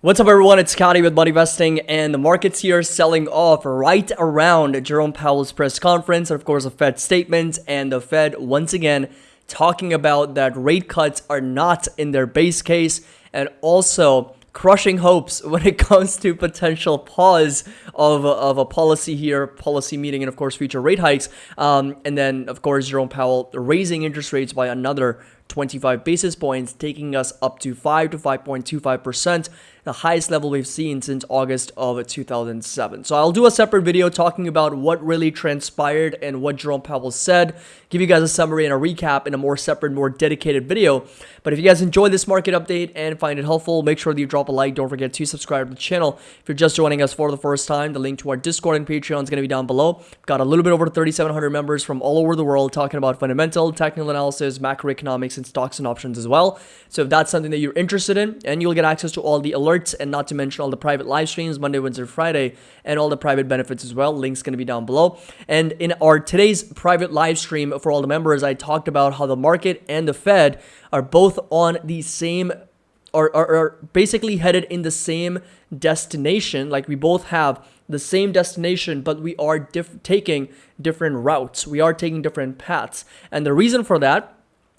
What's up everyone, it's Scotty with Money Investing and the markets here selling off right around Jerome Powell's press conference and of course a Fed statement and the Fed once again talking about that rate cuts are not in their base case and also crushing hopes when it comes to potential pause of of a policy here, policy meeting, and of course future rate hikes. Um, and then of course Jerome Powell raising interest rates by another 25 basis points, taking us up to 5 to 5.25%, the highest level we've seen since August of 2007. So I'll do a separate video talking about what really transpired and what Jerome Powell said, give you guys a summary and a recap in a more separate, more dedicated video. But if you guys enjoyed this market update and find it helpful, make sure that you drop a like. Don't forget to subscribe to the channel. If you're just joining us for the first time, the link to our Discord and Patreon is going to be down below. Got a little bit over 3,700 members from all over the world talking about fundamental, technical analysis, macroeconomics, and stocks and options as well. So if that's something that you're interested in, and you'll get access to all the and not to mention all the private live streams Monday, Wednesday, Friday, and all the private benefits as well. Link's going to be down below. And in our today's private live stream for all the members, I talked about how the market and the Fed are both on the same are, are, are basically headed in the same destination. Like we both have the same destination, but we are diff taking different routes. We are taking different paths. And the reason for that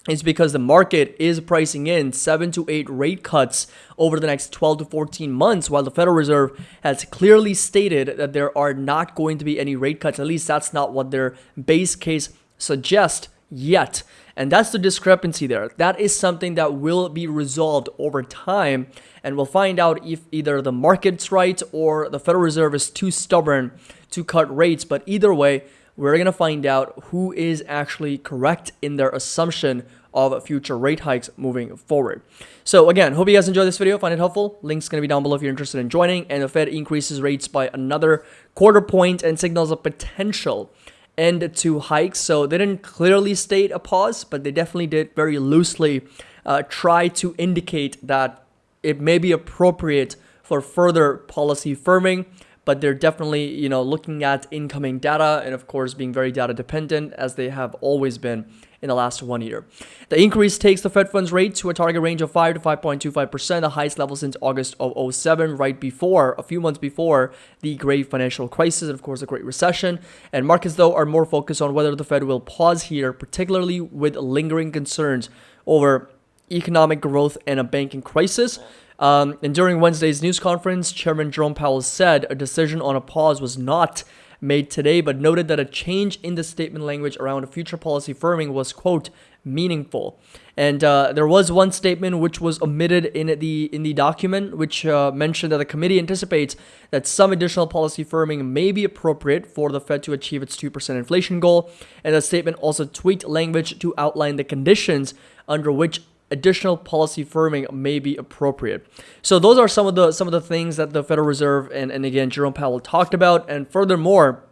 is because the market is pricing in 7 to 8 rate cuts over the next 12 to 14 months while the Federal Reserve has clearly stated that there are not going to be any rate cuts. At least that's not what their base case suggests yet. And that's the discrepancy there. That is something that will be resolved over time and we'll find out if either the market's right or the Federal Reserve is too stubborn to cut rates. But either way we're going to find out who is actually correct in their assumption of future rate hikes moving forward. So again, hope you guys enjoyed this video, find it helpful. Link's going to be down below if you're interested in joining. And the Fed increases rates by another quarter point and signals a potential end to hikes. So they didn't clearly state a pause, but they definitely did very loosely uh, try to indicate that it may be appropriate for further policy firming but they're definitely, you know, looking at incoming data and of course being very data dependent as they have always been in the last one year. The increase takes the Fed funds rate to a target range of 5 to 5.25%, the highest level since August of 07, right before, a few months before the great financial crisis and of course the Great Recession. And markets though are more focused on whether the Fed will pause here, particularly with lingering concerns over economic growth and a banking crisis. Um, and during Wednesday's news conference, Chairman Jerome Powell said a decision on a pause was not made today, but noted that a change in the statement language around future policy firming was, quote, meaningful. And uh, there was one statement which was omitted in the in the document, which uh, mentioned that the committee anticipates that some additional policy firming may be appropriate for the Fed to achieve its 2% inflation goal. And the statement also tweaked language to outline the conditions under which additional policy firming may be appropriate. So those are some of the some of the things that the Federal Reserve and, and again Jerome Powell talked about. And furthermore,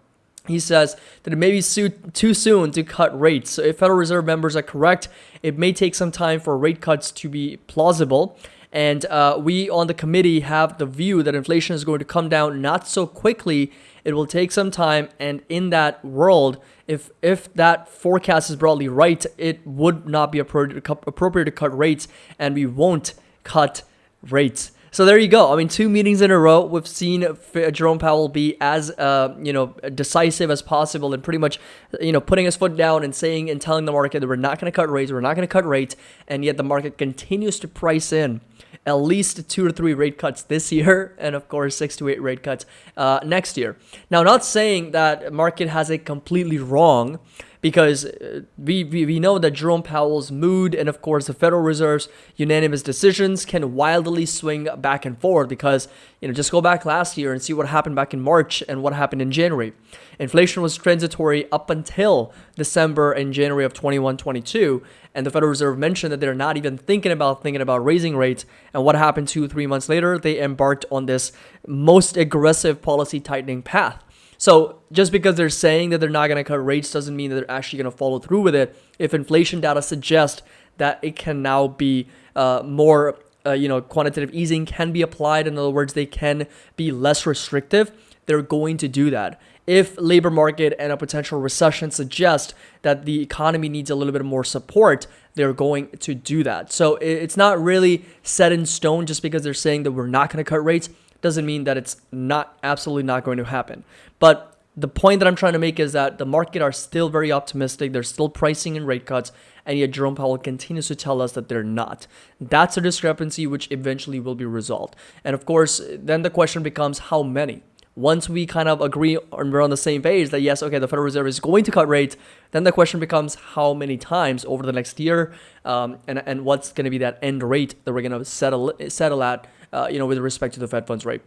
he says that it may be too soon to cut rates. So if Federal Reserve members are correct, it may take some time for rate cuts to be plausible. And uh, we on the committee have the view that inflation is going to come down not so quickly. It will take some time. And in that world, if if that forecast is broadly right, it would not be appropriate to, appropriate to cut rates, and we won't cut rates. So there you go. I mean, two meetings in a row, we've seen Jerome Powell be as uh, you know decisive as possible, and pretty much you know putting his foot down and saying and telling the market that we're not going to cut rates, we're not going to cut rates, and yet the market continues to price in at least two or three rate cuts this year, and of course six to eight rate cuts uh, next year. Now, not saying that market has it completely wrong because uh, we, we, we know that Jerome Powell's mood and of course the Federal Reserve's unanimous decisions can wildly swing back and forth because, you know, just go back last year and see what happened back in March and what happened in January. Inflation was transitory up until December and January of 21-22 and the Federal Reserve mentioned that they're not even thinking about thinking about raising rates and what happened two, three months later, they embarked on this most aggressive policy tightening path. So just because they're saying that they're not going to cut rates doesn't mean that they're actually going to follow through with it. If inflation data suggests that it can now be uh, more, uh, you know, quantitative easing can be applied. In other words, they can be less restrictive. They're going to do that. if labor market and a potential recession suggest that the economy needs a little bit more support, they're going to do that. So it's not really set in stone just because they're saying that we're not going to cut rates doesn't mean that it's not absolutely not going to happen. But the point that I'm trying to make is that the market are still very optimistic. They're still pricing in rate cuts, and yet Jerome Powell continues to tell us that they're not. That's a discrepancy which eventually will be resolved. And of course, then the question becomes how many? Once we kind of agree and we're on the same page that yes, okay, the Federal Reserve is going to cut rates, then the question becomes how many times over the next year, um, and and what's going to be that end rate that we're going to settle settle at, uh, you know, with respect to the Fed funds rate.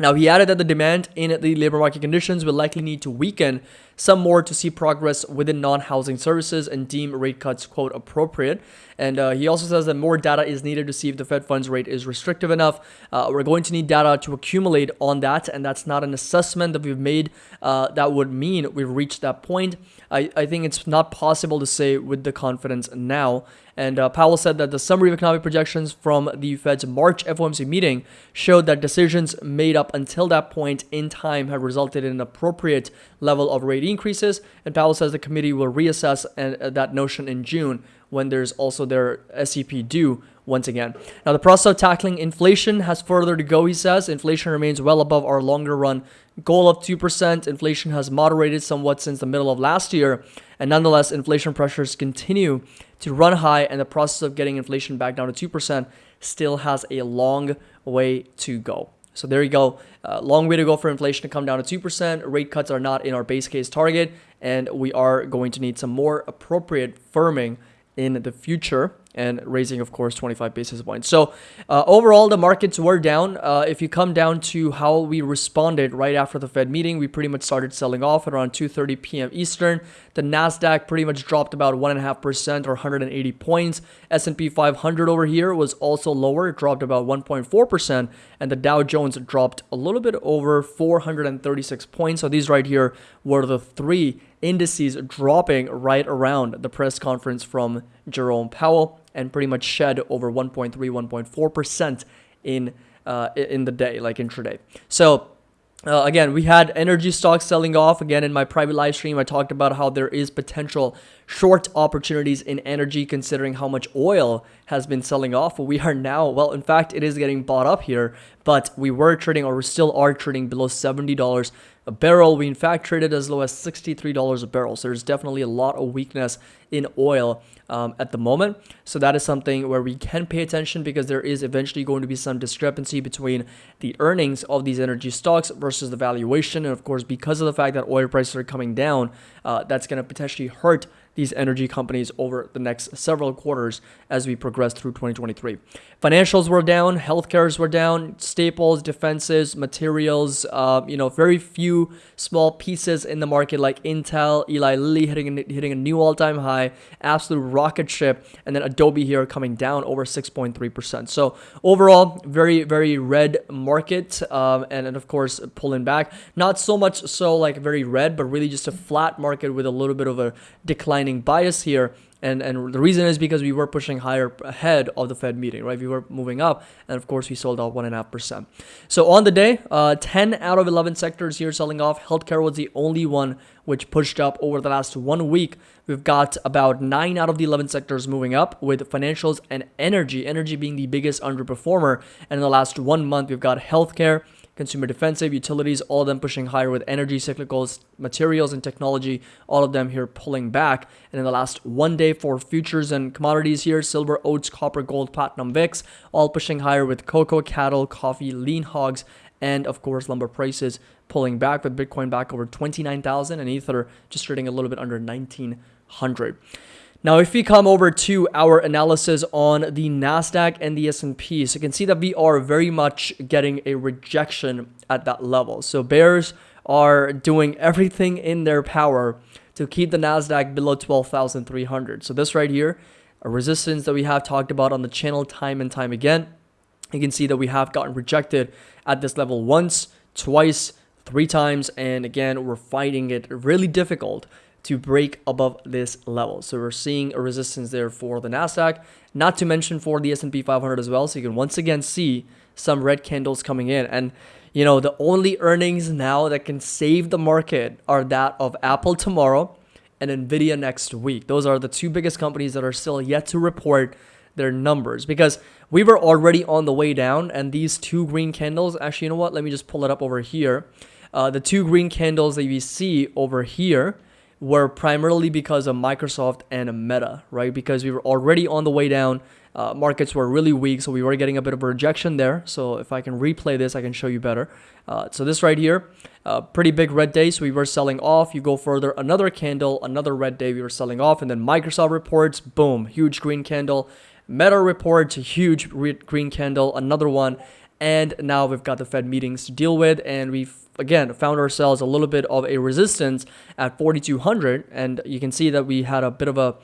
Now, he added that the demand in the labor market conditions will likely need to weaken some more to see progress within non-housing services and deem rate cuts, quote, appropriate. And uh, he also says that more data is needed to see if the Fed funds rate is restrictive enough. Uh, we're going to need data to accumulate on that, and that's not an assessment that we've made uh, that would mean we've reached that point. I, I think it's not possible to say with the confidence now. And uh, Powell said that the summary of economic projections from the Fed's March FOMC meeting showed that decisions made up until that point in time had resulted in an appropriate level of rate increases. And Powell says the committee will reassess uh, that notion in June when there's also their SEP due once again. Now, the process of tackling inflation has further to go, he says. Inflation remains well above our longer run goal of 2%. Inflation has moderated somewhat since the middle of last year, and nonetheless, inflation pressures continue to run high, and the process of getting inflation back down to 2% still has a long way to go. So there you go. Uh, long way to go for inflation to come down to 2%. Rate cuts are not in our base case target, and we are going to need some more appropriate firming in the future and raising, of course, 25 basis points. So uh, overall, the markets were down. Uh, if you come down to how we responded right after the Fed meeting, we pretty much started selling off at around 2.30 p.m. Eastern. The NASDAQ pretty much dropped about 1.5% or 180 points. S&P 500 over here was also lower. It dropped about 1.4%. And the Dow Jones dropped a little bit over 436 points. So these right here were the three indices dropping right around the press conference from Jerome Powell and pretty much shed over 1.3, 1.4% in uh, in the day, like intraday. So uh, again, we had energy stocks selling off. Again, in my private live stream, I talked about how there is potential short opportunities in energy considering how much oil has been selling off. We are now, well, in fact, it is getting bought up here, but we were trading or we still are trading below $70 a barrel. We in fact traded as low as $63 a barrel. So there's definitely a lot of weakness in oil um, at the moment. So that is something where we can pay attention because there is eventually going to be some discrepancy between the earnings of these energy stocks versus the valuation. And of course, because of the fact that oil prices are coming down, uh, that's going to potentially hurt these energy companies over the next several quarters as we progress through 2023. Financials were down, healthcares were down, staples, defenses, materials, uh, you know, very few small pieces in the market like Intel, Eli Lilly hitting, hitting a new all-time high, absolute rocket ship, and then Adobe here coming down over 6.3%. So overall, very, very red market, um, and, and of course, pulling back. Not so much so like very red, but really just a flat market with a little bit of a decline declining bias here. And, and the reason is because we were pushing higher ahead of the Fed meeting, right? We were moving up, and of course, we sold out 1.5%. So on the day, uh, 10 out of 11 sectors here selling off. Healthcare was the only one which pushed up over the last one week. We've got about 9 out of the 11 sectors moving up, with financials and energy, energy being the biggest underperformer. And in the last one month, we've got healthcare, consumer defensive, utilities, all of them pushing higher with energy, cyclicals, materials, and technology, all of them here pulling back. And in the last one day for futures and commodities here, silver, oats, copper, gold, platinum, VIX, all pushing higher with cocoa, cattle, coffee, lean hogs, and of course lumber prices pulling back with Bitcoin back over 29,000 and Ether just trading a little bit under 1900. Now, if we come over to our analysis on the NASDAQ and the S&P, so you can see that we are very much getting a rejection at that level. So bears are doing everything in their power to keep the NASDAQ below 12,300. So this right here, a resistance that we have talked about on the channel time and time again. You can see that we have gotten rejected at this level once, twice, three times. And again, we're finding it really difficult to break above this level. So we're seeing a resistance there for the Nasdaq, not to mention for the S&P 500 as well. So you can once again see some red candles coming in. And, you know, the only earnings now that can save the market are that of Apple tomorrow and Nvidia next week. Those are the two biggest companies that are still yet to report their numbers because we were already on the way down and these two green candles actually you know what let me just pull it up over here uh, the two green candles that you see over here were primarily because of Microsoft and Meta, right? Because we were already on the way down. Uh, markets were really weak, so we were getting a bit of a rejection there. So if I can replay this, I can show you better. Uh, so this right here, uh, pretty big red day, so we were selling off. You go further, another candle, another red day, we were selling off, and then Microsoft reports, boom, huge green candle. Meta reports, huge green candle, another one, and now we've got the Fed meetings to deal with, and we've again found ourselves a little bit of a resistance at 4200 and you can see that we had a bit of a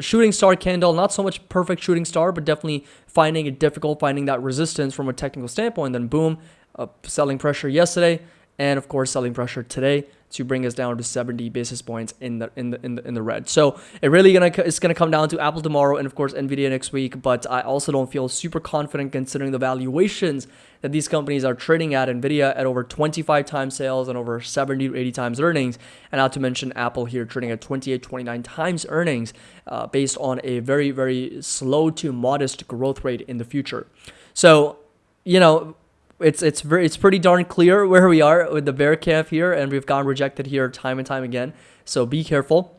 shooting star candle not so much perfect shooting star but definitely finding it difficult finding that resistance from a technical standpoint. Then boom uh, selling pressure yesterday and of course selling pressure today to bring us down to 70 basis points in the in the in the, in the red. So it really gonna it's gonna come down to Apple tomorrow and of course Nvidia next week. But I also don't feel super confident considering the valuations that these companies are trading at. Nvidia at over 25 times sales and over 70 to 80 times earnings, and not to mention Apple here trading at 28, 29 times earnings, uh, based on a very very slow to modest growth rate in the future. So you know it's it's very it's pretty darn clear where we are with the bear calf here, and we've gotten rejected here time and time again. So be careful.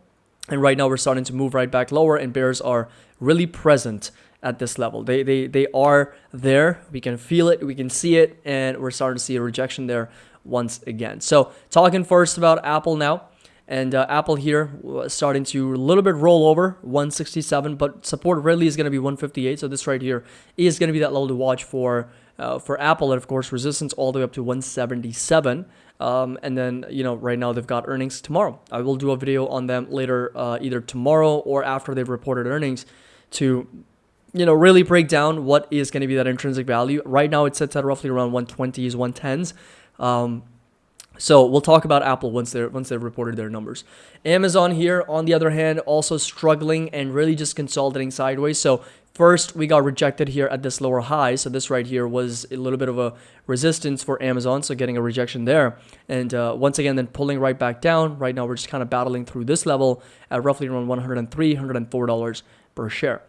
And right now we're starting to move right back lower, and bears are really present at this level. They they they are there. We can feel it, we can see it, and we're starting to see a rejection there once again. So talking first about Apple now. And uh, Apple here starting to a little bit roll over 167, but support really is going to be 158. So this right here is going to be that level to watch for uh, for Apple, and of course, resistance all the way up to 177. Um, and then, you know, right now they've got earnings tomorrow. I will do a video on them later, uh, either tomorrow or after they've reported earnings to, you know, really break down what is going to be that intrinsic value. Right now, it sits at roughly around 120s, 110s. Um, so we'll talk about Apple once they're once they've reported their numbers. Amazon here, on the other hand, also struggling and really just consolidating sideways. So First, we got rejected here at this lower high. So this right here was a little bit of a resistance for Amazon. So getting a rejection there. And uh, once again, then pulling right back down. Right now, we're just kind of battling through this level at roughly around $103, $104 per share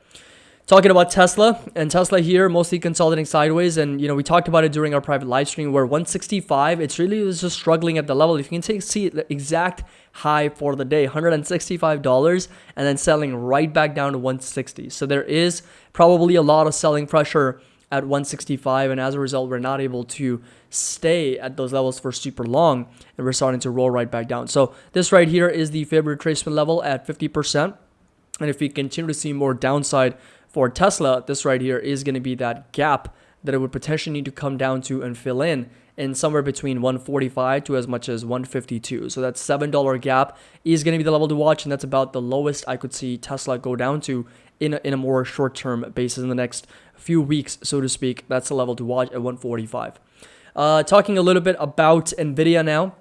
talking about Tesla and Tesla here mostly consolidating sideways and you know we talked about it during our private live stream where 165 it's really just struggling at the level. If you can take see the exact high for the day $165 and then selling right back down to 160 so there is probably a lot of selling pressure at 165 and as a result we're not able to stay at those levels for super long and we're starting to roll right back down. So this right here is the Fibonacci retracement level at 50% and if we continue to see more downside for Tesla, this right here is going to be that gap that it would potentially need to come down to and fill in in somewhere between 145 to as much as 152. So that $7 gap is going to be the level to watch, and that's about the lowest I could see Tesla go down to in a, in a more short-term basis in the next few weeks, so to speak. That's the level to watch at 145. Uh, talking a little bit about NVIDIA now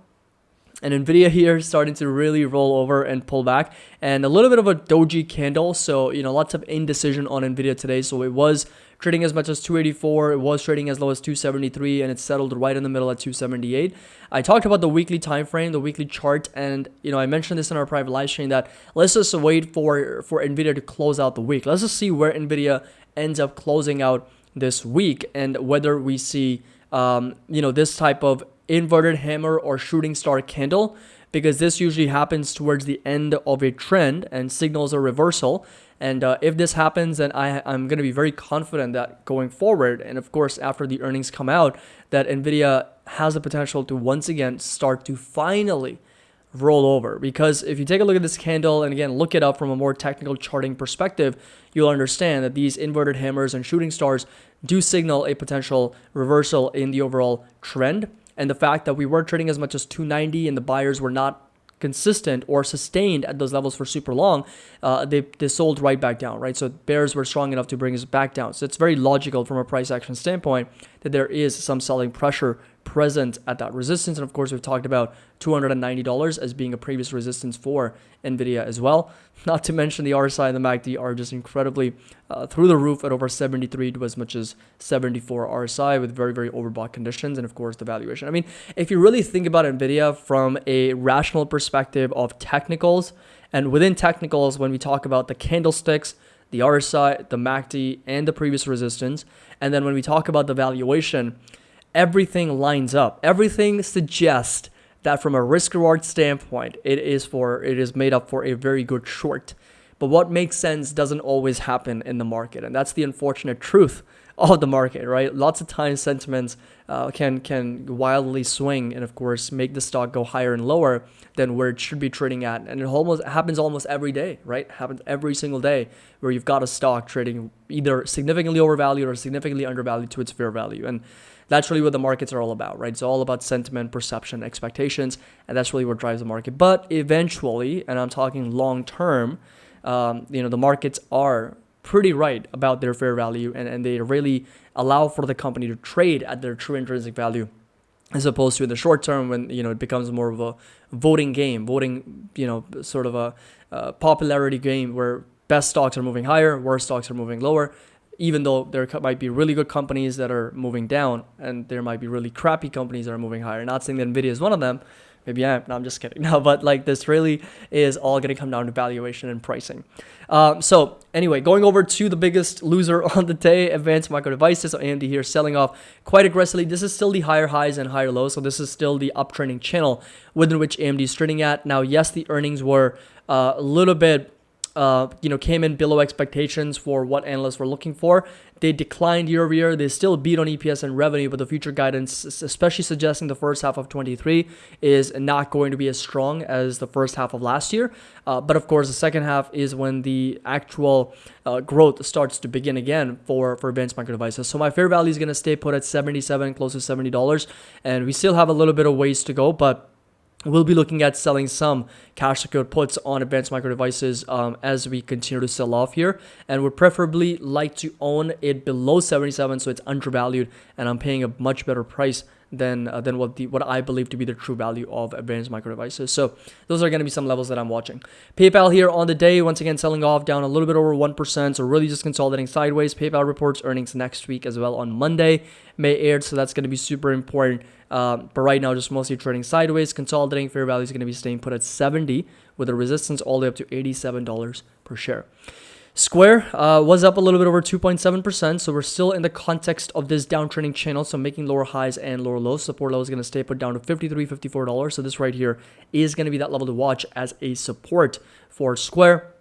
and nvidia here starting to really roll over and pull back. And a little bit of a doji candle so you know lots of indecision on nvidia today. So it was trading as much as 284 it was trading as low as 273 and it settled right in the middle at 278 i talked about the weekly time frame the weekly chart and you know i mentioned this in our private live stream that let's just wait for for nvidia to close out the week. Let's just see where nvidia ends up closing out this week and whether we see um, you know this type of inverted hammer or shooting star candle because this usually happens towards the end of a trend and signals a reversal. And uh, if this happens, then I, I'm going to be very confident that going forward, and of course, after the earnings come out, that NVIDIA has the potential to once again start to finally roll over. Because if you take a look at this candle and again look it up from a more technical charting perspective, you'll understand that these inverted hammers and shooting stars do signal a potential reversal in the overall trend and the fact that we were trading as much as 290 and the buyers were not consistent or sustained at those levels for super long, uh, they, they sold right back down, right? So bears were strong enough to bring us back down. So it's very logical from a price action standpoint that there is some selling pressure present at that resistance. And of course, we've talked about $290 as being a previous resistance for NVIDIA as well. Not to mention the RSI and the MACD are just incredibly uh, through the roof at over 73 to as much as 74 RSI with very, very overbought conditions. And of course, the valuation. I mean, if you really think about NVIDIA from a rational perspective of technicals, and within technicals, when we talk about the candlesticks, the RSI, the MACD, and the previous resistance, and then when we talk about the valuation, everything lines up. Everything suggests that from a risk reward standpoint, it is for it is made up for a very good short. But what makes sense doesn't always happen in the market, and that's the unfortunate truth of the market, right? Lots of times sentiments uh, can can wildly swing, and of course make the stock go higher and lower than where it should be trading at, and it almost happens almost every day, right? Happens every single day where you've got a stock trading either significantly overvalued or significantly undervalued to its fair value, and that's really what the markets are all about, right? It's all about sentiment, perception, expectations, and that's really what drives the market. But eventually, and I'm talking long term, um, you know, the markets are pretty right about their fair value and, and they really allow for the company to trade at their true intrinsic value as opposed to in the short term when you know it becomes more of a voting game voting you know sort of a, a popularity game where best stocks are moving higher worst stocks are moving lower even though there might be really good companies that are moving down and there might be really crappy companies that are moving higher. Not saying that Nvidia is one of them. Maybe I am. No, I'm just kidding. No, but like this really is all going to come down to valuation and pricing. Um, so anyway, going over to the biggest loser on the day, Advanced Micro Devices, AMD here selling off quite aggressively. This is still the higher highs and higher lows. So this is still the uptrending channel within which AMD is trading at. Now, yes, the earnings were uh, a little bit uh, you know, came in below expectations for what analysts were looking for. They declined year over year. They still beat on EPS and revenue, but the future guidance, especially suggesting the first half of 23, is not going to be as strong as the first half of last year. Uh, but of course, the second half is when the actual uh, growth starts to begin again for, for advanced micro devices. So my fair value is going to stay put at 77, close to $70. And we still have a little bit of ways to go, but We'll be looking at selling some cash secured puts on advanced micro devices um, as we continue to sell off here. And would preferably like to own it below 77 so it's undervalued and I'm paying a much better price than uh, than what the what I believe to be the true value of advanced micro devices. So those are going to be some levels that I'm watching. PayPal here on the day once again selling off down a little bit over 1%, so really just consolidating sideways. PayPal reports earnings next week as well on Monday, May 8th, so that's going to be super important. Um, but right now, just mostly trading sideways. Consolidating fair value is going to be staying put at 70 with a resistance all the way up to $87 per share. Square uh, was up a little bit over 2.7%, so we're still in the context of this downtrending channel, so making lower highs and lower lows. Support level is going to stay put down to $53, $54. So this right here is going to be that level to watch as a support for Square.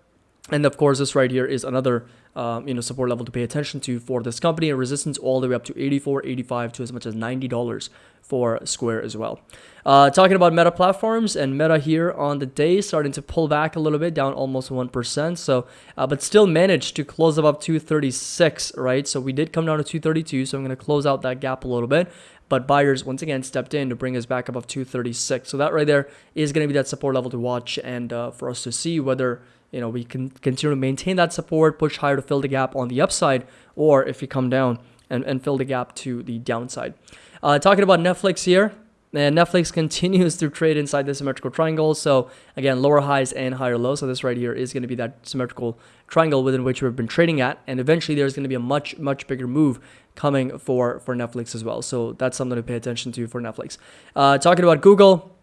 And of course, this right here is another um, you know support level to pay attention to for this company and resistance all the way up to 84 85 to as much as $90 for Square as well. Uh, talking about Meta platforms and Meta here on the day starting to pull back a little bit, down almost 1%. So, uh, but still managed to close above 236, right? So we did come down to 232. So I'm going to close out that gap a little bit. But buyers once again stepped in to bring us back above 236. So that right there is going to be that support level to watch and uh, for us to see whether you know we can continue to maintain that support, push higher to fill the gap on the upside, or if you come down and, and fill the gap to the downside. Uh, talking about Netflix here, and Netflix continues to trade inside the symmetrical triangle. So again, lower highs and higher lows. So this right here is going to be that symmetrical triangle within which we've been trading at. And eventually there's going to be a much, much bigger move coming for, for Netflix as well. So that's something to pay attention to for Netflix. Uh, talking about Google,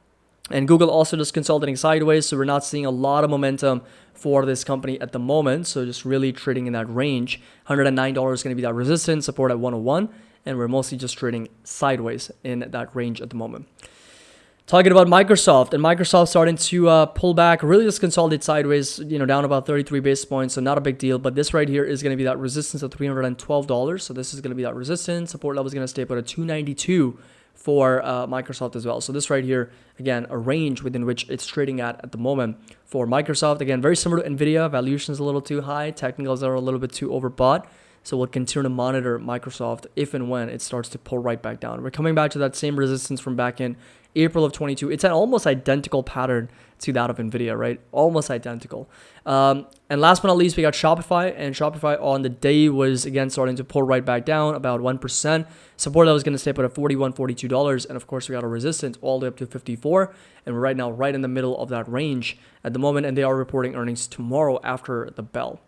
and Google also just consolidating sideways. So we're not seeing a lot of momentum for this company at the moment. So just really trading in that range. $109 is going to be that resistance, support at 101 and we're mostly just trading sideways in that range at the moment. Talking about Microsoft, and Microsoft starting to uh, pull back, really just consolidate sideways, you know, down about 33 basis points, so not a big deal. But this right here is going to be that resistance of $312. So this is going to be that resistance. Support level is going to stay put at 292 for uh, Microsoft as well. So this right here, again, a range within which it's trading at at the moment for Microsoft. Again, very similar to NVIDIA. Valuation is a little too high. Technicals are a little bit too overbought. So we'll continue to monitor Microsoft if and when it starts to pull right back down. We're coming back to that same resistance from back in April of 22. It's an almost identical pattern to that of Nvidia, right? Almost identical. Um, and last but not least, we got Shopify, and Shopify on the day was again starting to pull right back down about 1%. Support that was going to stay put at $41, $42. And of course, we got a resistance all the way up to 54. And we're right now right in the middle of that range at the moment. And they are reporting earnings tomorrow after the bell.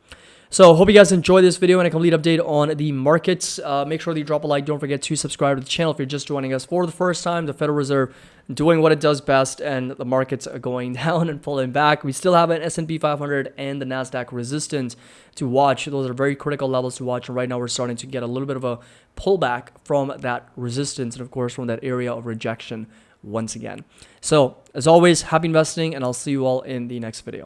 So hope you guys enjoyed this video and a complete update on the markets. Uh, make sure that you drop a like. Don't forget to subscribe to the channel if you're just joining us for the first time. The Federal Reserve doing what it does best and the markets are going down and pulling back. We still have an S&P 500 and the NASDAQ resistance to watch. Those are very critical levels to watch. And right now we're starting to get a little bit of a pullback from that resistance and of course from that area of rejection once again. So as always, happy investing and I'll see you all in the next video.